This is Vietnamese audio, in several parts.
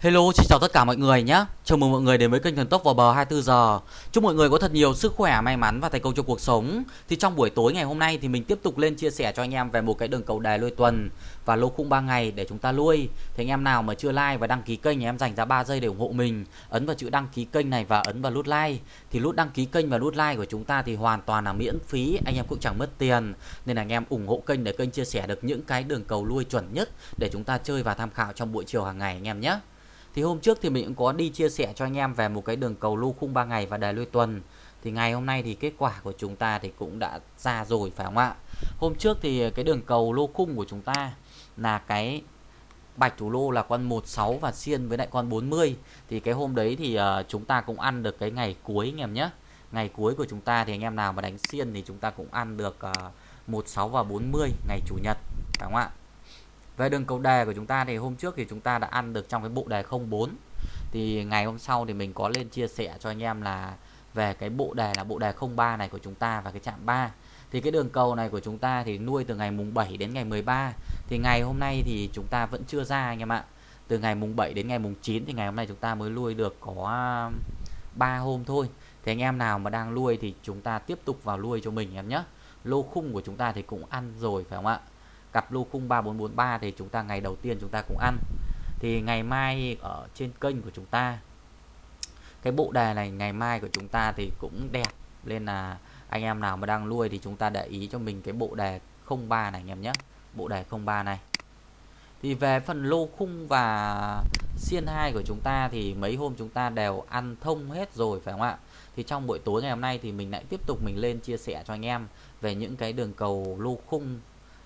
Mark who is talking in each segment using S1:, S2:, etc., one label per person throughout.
S1: Hello, xin chào tất cả mọi người nhé. Chào mừng mọi người đến với kênh Thần Tốc vào bờ 24 giờ. Chúc mọi người có thật nhiều sức khỏe, may mắn và thành công trong cuộc sống. Thì trong buổi tối ngày hôm nay thì mình tiếp tục lên chia sẻ cho anh em về một cái đường cầu đề lôi tuần và lô khung 3 ngày để chúng ta lui. Thì anh em nào mà chưa like và đăng ký kênh thì em dành ra 3 giây để ủng hộ mình. Ấn vào chữ đăng ký kênh này và ấn vào nút like. Thì nút đăng ký kênh và nút like của chúng ta thì hoàn toàn là miễn phí, anh em cũng chẳng mất tiền. Nên là anh em ủng hộ kênh để kênh chia sẻ được những cái đường cầu lui chuẩn nhất để chúng ta chơi và tham khảo trong buổi chiều hàng ngày anh em nhé. Thì hôm trước thì mình cũng có đi chia sẻ cho anh em về một cái đường cầu lô khung 3 ngày và đề lui tuần. Thì ngày hôm nay thì kết quả của chúng ta thì cũng đã ra rồi phải không ạ? Hôm trước thì cái đường cầu lô khung của chúng ta là cái bạch thủ lô là con 16 và xiên với lại con 40. Thì cái hôm đấy thì uh, chúng ta cũng ăn được cái ngày cuối anh em nhé. Ngày cuối của chúng ta thì anh em nào mà đánh xiên thì chúng ta cũng ăn được ờ, uh, 16 và 40 ngày chủ nhật phải không ạ? Về đường cầu đề của chúng ta thì hôm trước thì chúng ta đã ăn được trong cái bộ đề 04 thì ngày hôm sau thì mình có lên chia sẻ cho anh em là về cái bộ đề là bộ đề 03 này của chúng ta và cái chạm 3 thì cái đường cầu này của chúng ta thì nuôi từ ngày mùng 7 đến ngày 13 thì ngày hôm nay thì chúng ta vẫn chưa ra anh em ạ. Từ ngày mùng 7 đến ngày mùng 9 thì ngày hôm nay chúng ta mới nuôi được có um, 3 hôm thôi. Thì anh em nào mà đang nuôi thì chúng ta tiếp tục vào nuôi cho mình em nhé. Lô khung của chúng ta thì cũng ăn rồi phải không ạ? Cặp lô khung 3443 thì chúng ta ngày đầu tiên chúng ta cũng ăn. Thì ngày mai ở trên kênh của chúng ta, cái bộ đề này ngày mai của chúng ta thì cũng đẹp. Nên là anh em nào mà đang nuôi thì chúng ta để ý cho mình cái bộ đề 03 này anh em nhé. Bộ đề 03 này. Thì về phần lô khung và xiên 2 của chúng ta thì mấy hôm chúng ta đều ăn thông hết rồi, phải không ạ? Thì trong buổi tối ngày hôm nay thì mình lại tiếp tục mình lên chia sẻ cho anh em về những cái đường cầu lô khung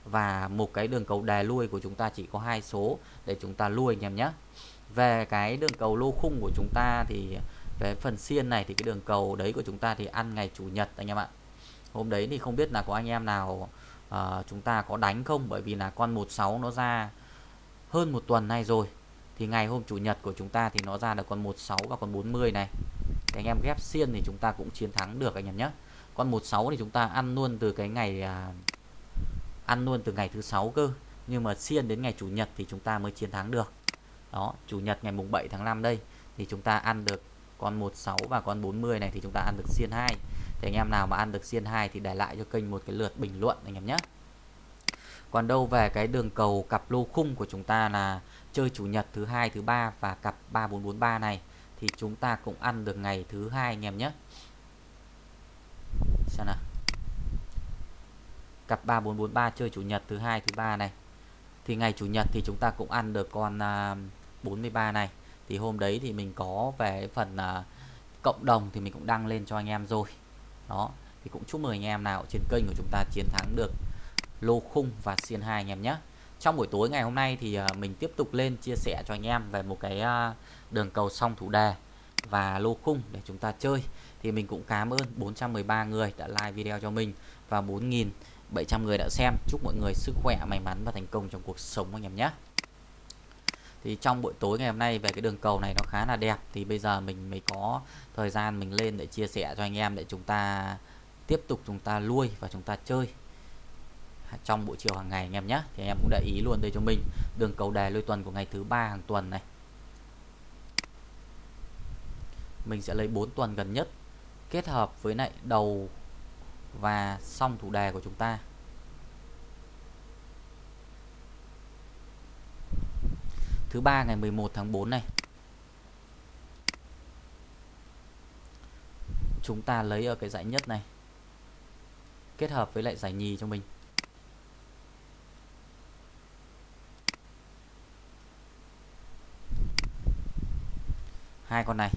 S1: và một cái đường cầu đè lui của chúng ta chỉ có hai số để chúng ta lui anh em nhé. Về cái đường cầu lô khung của chúng ta thì về phần xiên này thì cái đường cầu đấy của chúng ta thì ăn ngày chủ nhật anh em ạ. Hôm đấy thì không biết là có anh em nào uh, chúng ta có đánh không? Bởi vì là con 16 nó ra hơn một tuần nay rồi. Thì ngày hôm chủ nhật của chúng ta thì nó ra được con 16 và con 40 này. Thì anh em ghép xiên thì chúng ta cũng chiến thắng được anh em nhé. Con 16 thì chúng ta ăn luôn từ cái ngày uh, ăn luôn từ ngày thứ sáu cơ. Nhưng mà xiên đến ngày chủ nhật thì chúng ta mới chiến thắng được. Đó, chủ nhật ngày mùng 7 tháng 5 đây, thì chúng ta ăn được con 16 và con 40 này thì chúng ta ăn được xiên 2 thì anh em nào mà ăn được xiên 2 thì để lại cho kênh một cái lượt bình luận anh em nhé. Còn đâu về cái đường cầu cặp lô khung của chúng ta là chơi chủ nhật thứ hai, thứ ba và cặp 3443 này, thì chúng ta cũng ăn được ngày thứ hai anh em nhé. Xem nào cặp 3443 chơi chủ nhật thứ hai thứ ba này. Thì ngày chủ nhật thì chúng ta cũng ăn được con à, uh, 43 này. Thì hôm đấy thì mình có về phần à, cộng đồng thì mình cũng đăng lên cho anh em rồi. Đó thì cũng chúc mừng anh em nào trên kênh của chúng ta chiến thắng được lô khung và xiên hai anh em nhé. Trong buổi tối ngày hôm nay thì à, mình tiếp tục lên chia sẻ cho anh em về một cái đường cầu song thủ đề và lô khung để chúng ta chơi. Thì mình cũng cảm ơn 413 người đã like video cho mình và 4.000 700 người đã xem. Chúc mọi người sức khỏe, may mắn và thành công trong cuộc sống anh em nhé. Thì trong buổi tối ngày hôm nay về cái đường cầu này nó khá là đẹp, thì bây giờ mình mới có thời gian mình lên để chia sẻ cho anh em để chúng ta tiếp tục chúng ta lui và chúng ta chơi trong buổi chiều hàng ngày anh em nhé. Thì anh em cũng để ý luôn đây cho mình. Đường cầu đề lôi tuần của ngày thứ ba hàng tuần này. Mình sẽ lấy 4 tuần gần nhất kết hợp với lại đầu và xong thủ đề của chúng ta. Thứ ba ngày 11 tháng 4 này. Chúng ta lấy ở cái giải nhất này, kết hợp với lại giải nhì cho mình. Hai con này.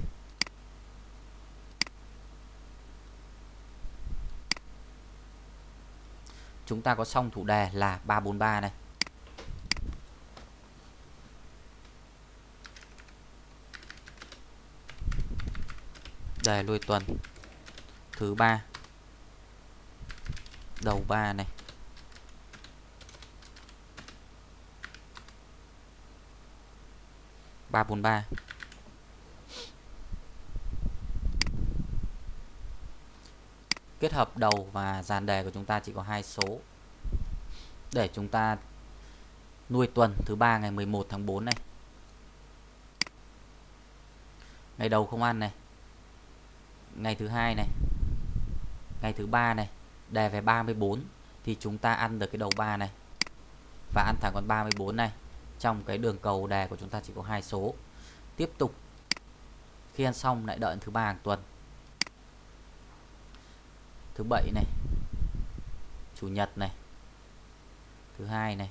S1: Chúng ta có xong thủ đề là 343 này. Đề lui tuần. Thứ ba. Đầu ba này. Ba bốn ba. Kết hợp đầu và dàn đề của chúng ta chỉ có hai số. Để chúng ta nuôi tuần thứ ba ngày 11 tháng 4 này. Ngày đầu không ăn này. Ngày thứ hai này. Ngày thứ ba này. Đề về 34 thì chúng ta ăn được cái đầu 3 này. Và ăn thẳng con 34 này. Trong cái đường cầu đề của chúng ta chỉ có hai số. Tiếp tục. Khi ăn xong lại đợi thứ ba hàng tuần thứ bảy này. Chủ nhật này. Thứ hai này.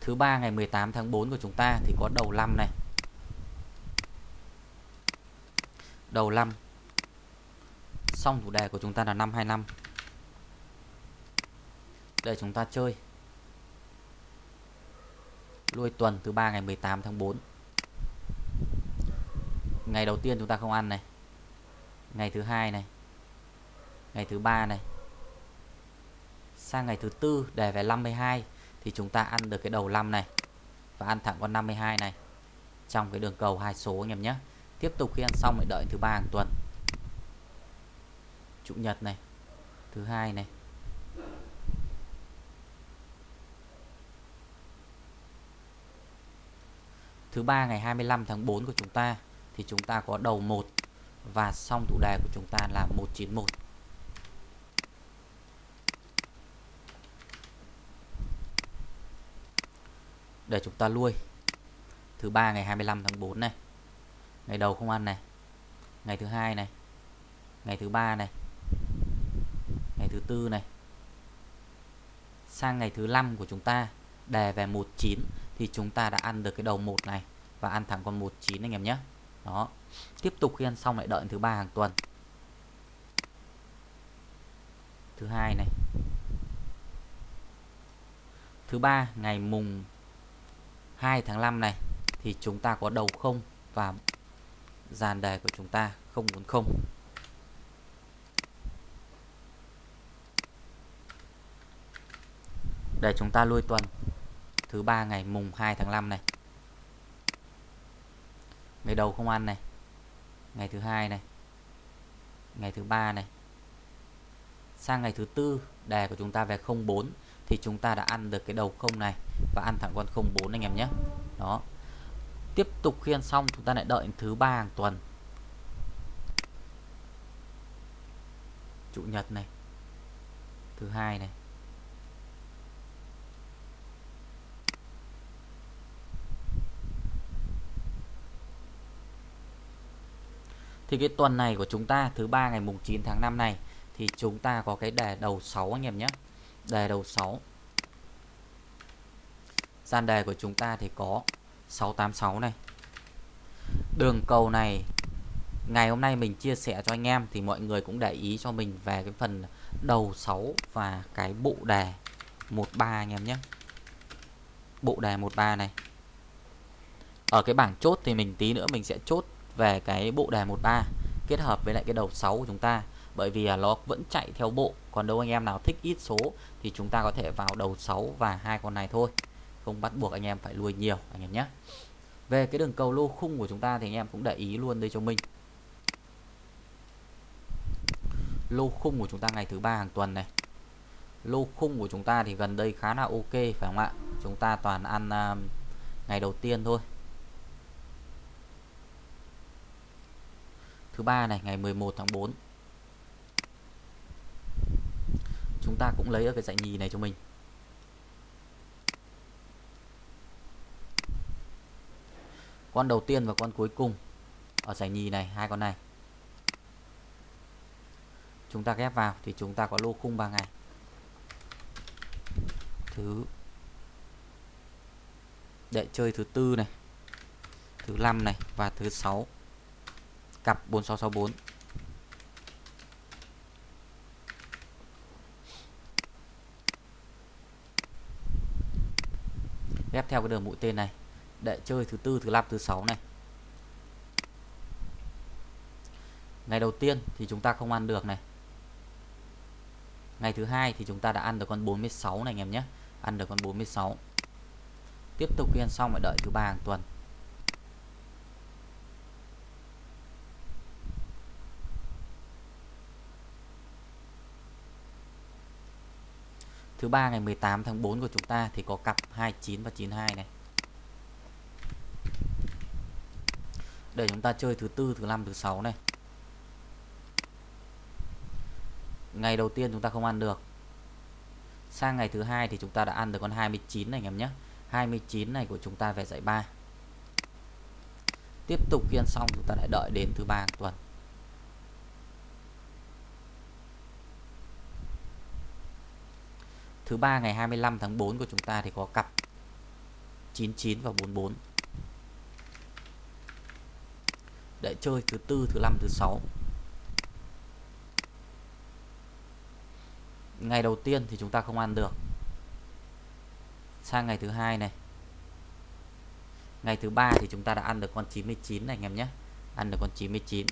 S1: Thứ ba ngày 18 tháng 4 của chúng ta thì có đầu năm này. Đầu năm. Xong chủ đề của chúng ta là năm 25 để chúng ta chơi lui tuần thứ ba ngày 18 tháng 4 ngày đầu tiên chúng ta không ăn này. Ngày thứ hai này. Ngày thứ ba này. Sang ngày thứ tư để về 52 thì chúng ta ăn được cái đầu 5 này và ăn thẳng con 52 này trong cái đường cầu hai số anh em nhé. Tiếp tục khi ăn xong lại đợi thứ ba hàng tuần. Chủ nhật này, thứ hai này. Thứ ba ngày 25 tháng 4 của chúng ta, thì chúng ta có đầu 1 và xong thủ đề của chúng ta là 191 để chúng ta lui. thứ ba ngày 25 tháng 4 này. Ngày đầu không ăn này. Ngày thứ hai này. Ngày thứ ba này. Ngày thứ tư này. Sang ngày thứ năm của chúng ta, đề về 19 thì chúng ta đã ăn được cái đầu một này và ăn thẳng con 19 anh em nhé. Đó. Tiếp tục khi ăn xong lại đợi thứ ba hàng tuần. Thứ hai này. Thứ ba, ngày mùng 2 tháng 5 này thì chúng ta có đầu không và dàn đề của chúng ta không muốn không. Để chúng ta lui tuần thứ ba ngày mùng 2 tháng 5 này. Ngày đầu không ăn này. Ngày thứ hai này. Ngày thứ ba này. Sang ngày thứ tư, đề của chúng ta về 04 thì chúng ta đã ăn được cái đầu không này và ăn thẳng con 04 anh em nhé. Đó. Tiếp tục khi ăn xong, chúng ta lại đợi thứ ba hàng tuần. Chủ nhật này. Thứ hai này. Thì cái tuần này của chúng ta, thứ ba ngày mùng 9 tháng 5 này, thì chúng ta có cái đề đầu 6 anh em nhé. Đề đầu 6 gian đề của chúng ta thì có 686 này. Đường cầu này, ngày hôm nay mình chia sẻ cho anh em thì mọi người cũng để ý cho mình về cái phần đầu 6 và cái bộ đề 13 anh em nhé. Bộ đề 13 này. Ở cái bảng chốt thì mình tí nữa mình sẽ chốt về cái bộ đề 13 kết hợp với lại cái đầu 6 của chúng ta. Bởi vì nó vẫn chạy theo bộ còn đâu anh em nào thích ít số thì chúng ta có thể vào đầu 6 và hai con này thôi. Không bắt buộc anh em phải nuôi nhiều anh em nhé. Về cái đường cầu lô khung của chúng ta thì anh em cũng để ý luôn đây cho mình. Lô khung của chúng ta ngày thứ ba hàng tuần này. Lô khung của chúng ta thì gần đây khá là ok phải không ạ? Chúng ta toàn ăn uh, ngày đầu tiên thôi. Thứ ba này, ngày 11 tháng 4 chúng ta cũng lấy ở cái dạy nhì này cho mình. Con đầu tiên và con cuối cùng ở giải nhì này, hai con này. Chúng ta ghép vào thì chúng ta có lô khung 3 ngày. Thứ đệ chơi thứ tư này, thứ năm này và thứ sáu cặp 4664 ghép theo cái đường mũi tên này. Để chơi thứ tư, thứ năm, thứ sáu này. Ngày đầu tiên thì chúng ta không ăn được này. Ngày thứ hai thì chúng ta đã ăn được con 46 này anh em nhé. Ăn được con 46 tiếp tục khi ăn xong phải đợi thứ ba hàng tuần. Thứ ba ngày 18 tháng 4 của chúng ta thì có cặp 29 và 92 này. Để chúng ta chơi thứ tư, thứ năm, thứ sáu này. Ngày đầu tiên chúng ta không ăn được. Sang ngày thứ hai thì chúng ta đã ăn được con 29 này anh em nhé. 29 này của chúng ta về giải 3. Tiếp tục khi ăn xong chúng ta lại đợi đến thứ ba tuần. Thứ ba ngày 25 tháng 4 của chúng ta thì có cặp 99 và 44. Để chơi thứ tư, thứ năm, thứ sáu. Ngày đầu tiên thì chúng ta không ăn được. Sang ngày thứ hai này. Ngày thứ ba thì chúng ta đã ăn được con 99 này anh em nhé. Ăn được con 99.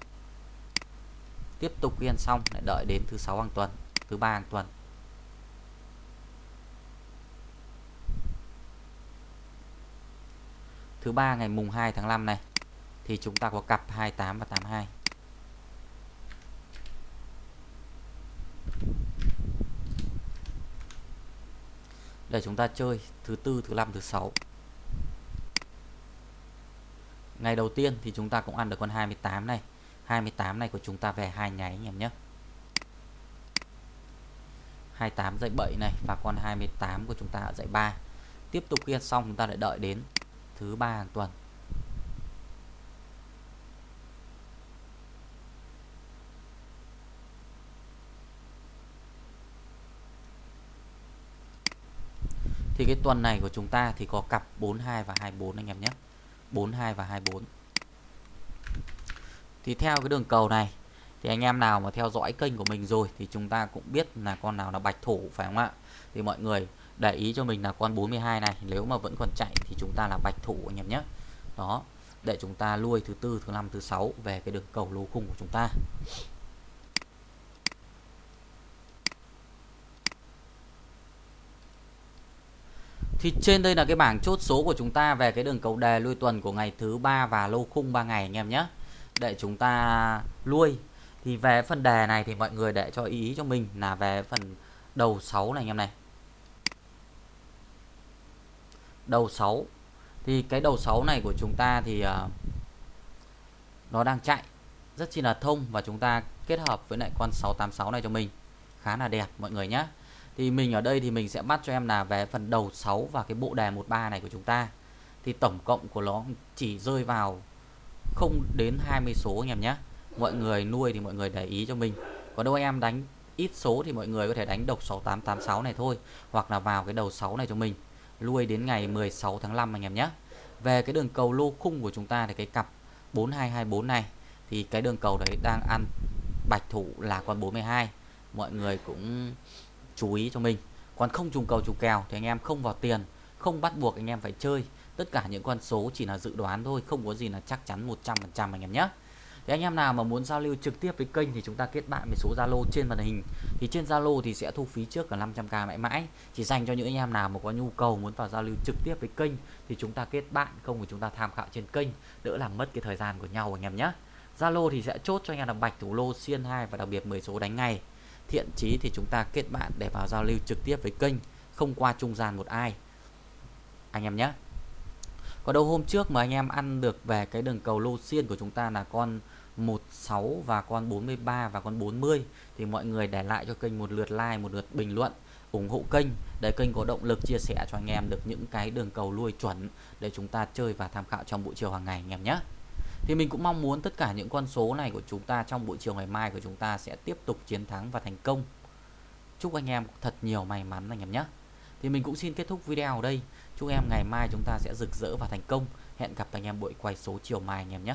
S1: Tiếp tục ghi ăn xong lại đợi đến thứ sáu hàng tuần, thứ ba hàng tuần. Thứ ba ngày mùng 2 tháng 5 này thì chúng ta có cặp 28 và 82. Để chúng ta chơi thứ tư, thứ năm, thứ sáu. Ngày đầu tiên thì chúng ta cũng ăn được con 28 này. 28 này của chúng ta về hai nháy anh em nhé. 28 dãy 7 này và con 28 của chúng ta ở dãy 3. Tiếp tục ghi xong chúng ta lại đợi đến thứ ba hàng tuần. Thì cái tuần này của chúng ta thì có cặp 42 và 24 anh em nhé. 42 và 24 thì theo cái đường cầu này, thì anh em nào mà theo dõi kênh của mình rồi thì chúng ta cũng biết là con nào là bạch thủ, phải không ạ? Thì mọi người để ý cho mình là con 42 này, nếu mà vẫn còn chạy thì chúng ta là bạch thủ anh em nhé đó, để chúng ta nuôi thứ tư, thứ năm, thứ sáu về cái đường cầu lô khung của chúng ta Thì trên đây là cái bảng chốt số của chúng ta về cái đường cầu đề lui tuần của ngày thứ ba và lô khung 3 ngày anh em nhé. Để chúng ta nuôi. Thì về phần đề này thì mọi người để cho ý cho mình là về phần đầu 6 này anh em này. Đầu 6 thì cái đầu 6 này của chúng ta thì uh, nó đang chạy rất chi là thông và chúng ta kết hợp với lại con 686 này cho mình. Khá là đẹp mọi người nhé thì mình ở đây thì mình sẽ bắt cho em là về phần đầu 6 và cái bộ đề 13 này của chúng ta. Thì tổng cộng của nó chỉ rơi vào không đến 20 số anh em nhé mọi người nuôi thì mọi người để ý cho mình. Còn đâu em đánh ít số thì mọi người có thể đánh độc 6886 này thôi hoặc là vào cái đầu 6 này cho mình lui đến ngày 16 tháng 5 anh em nhé. Về cái đường cầu lô khung của chúng ta thì cái cặp 4224 này, thì cái đường cầu đấy đang ăn bạch thủ là con 42 mọi người cũng chú ý cho mình. Còn không trùng cầu trùng kèo thì anh em không vào tiền, không bắt buộc anh em phải chơi. Tất cả những con số chỉ là dự đoán thôi, không có gì là chắc chắn 100% anh em nhé thì anh em nào mà muốn giao lưu trực tiếp với kênh thì chúng ta kết bạn với số Zalo trên màn hình. Thì trên Zalo thì sẽ thu phí trước là 500k mãi mãi. Chỉ dành cho những anh em nào mà có nhu cầu muốn vào giao lưu trực tiếp với kênh thì chúng ta kết bạn, không thì chúng ta tham khảo trên kênh, đỡ làm mất cái thời gian của nhau anh em nhé. Zalo thì sẽ chốt cho anh em là bạch thủ lô, xiên 2 và đặc biệt 10 số đánh ngày thiện chí thì chúng ta kết bạn để vào giao lưu trực tiếp với kênh, không qua trung gian một ai. Anh em nhé còn đâu hôm trước mà anh em ăn được về cái đường cầu lô xiên của chúng ta là con 16 và con 43 và con 40 thì mọi người để lại cho kênh một lượt like, một lượt bình luận ủng hộ kênh để kênh có động lực chia sẻ cho anh em được những cái đường cầu lui chuẩn để chúng ta chơi và tham khảo trong buổi chiều hàng ngày anh em nhé. Thì mình cũng mong muốn tất cả những con số này của chúng ta trong buổi chiều ngày mai của chúng ta sẽ tiếp tục chiến thắng và thành công. Chúc anh em thật nhiều may mắn anh em nhé. Thì mình cũng xin kết thúc video ở đây. Chúc em ngày mai chúng ta sẽ rực rỡ và thành công. Hẹn gặp anh em buổi quay số chiều mai anh em nhé.